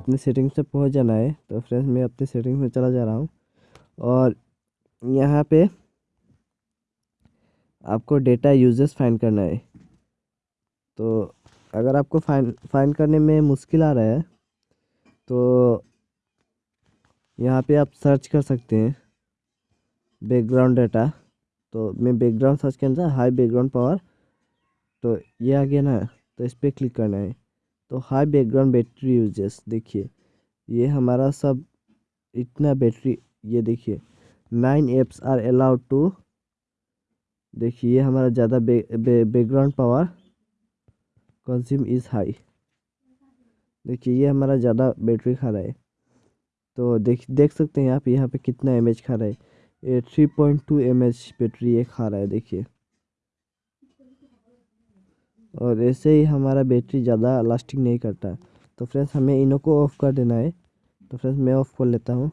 अपने सेटिंग्स पे पहुँच जाना है। तो फ्रेंड्स मैं अपने सेटिंग्स में चला जा रहा हूँ। और यहाँ पे आपको डेटा यूजेस फाइंड करना है। तो अगर आपको फाइन फाइंड करने में मुश्किल आ रहा है तो यहाँ पे आप सर्च कर सकते हैं। बैकग्राउंड डाटा तो मैं बैकग्राउंड सर्च के अंदर हाई बैकग्राउंड पावर तो ये आ गया ना। तो इस पर क्लिक करना है। तो हाई बैकग्राउंड बैटरी यूजेस देखिए, ये हमारा सब इतना बैटरी ये देखिए nine apps are allowed to देखिए, ये हमारा ज़्यादा background power consume is high देखिए, ये हमारा ज़्यादा बैटरी खा रहा है। तो देख देख सकते हैं आप यहाँ पे कितना एमएच खा रहा है। ये three point two M battery ये खा रहा है, देखिए। और ऐसे ही हमारा बैटरी ज़्यादा लास्टिंग नहीं करता। तो फ्रेंड्स, हमें इनों को ऑफ़ कर देना है। तो फ्रेंड्स, मैं ऑफ़ कर लेता हूँ।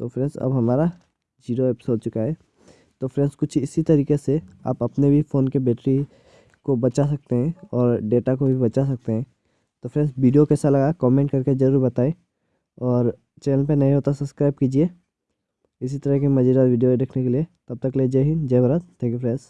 तो फ्रेंड्स, अब हमारा ज़ीरो एप्स हो चुका है। तो फ्रेंड्स, कुछ इसी तरीके से आप अपने भी फ़ोन के बैटरी को बचा सकते हैं और डेटा को भी बचा सकते हैं। तो फ्रेंड्स, वीडियो कैसा लगा कमेंट करके ज़रूर बताएँ और चैनल पे नए हो तो सब्सक्राइब कीजिए। इसी तरह के मज़ेदार वीडियो देखने के लिए तब तक ले जय हिंद, जय भारत। Thank you friends.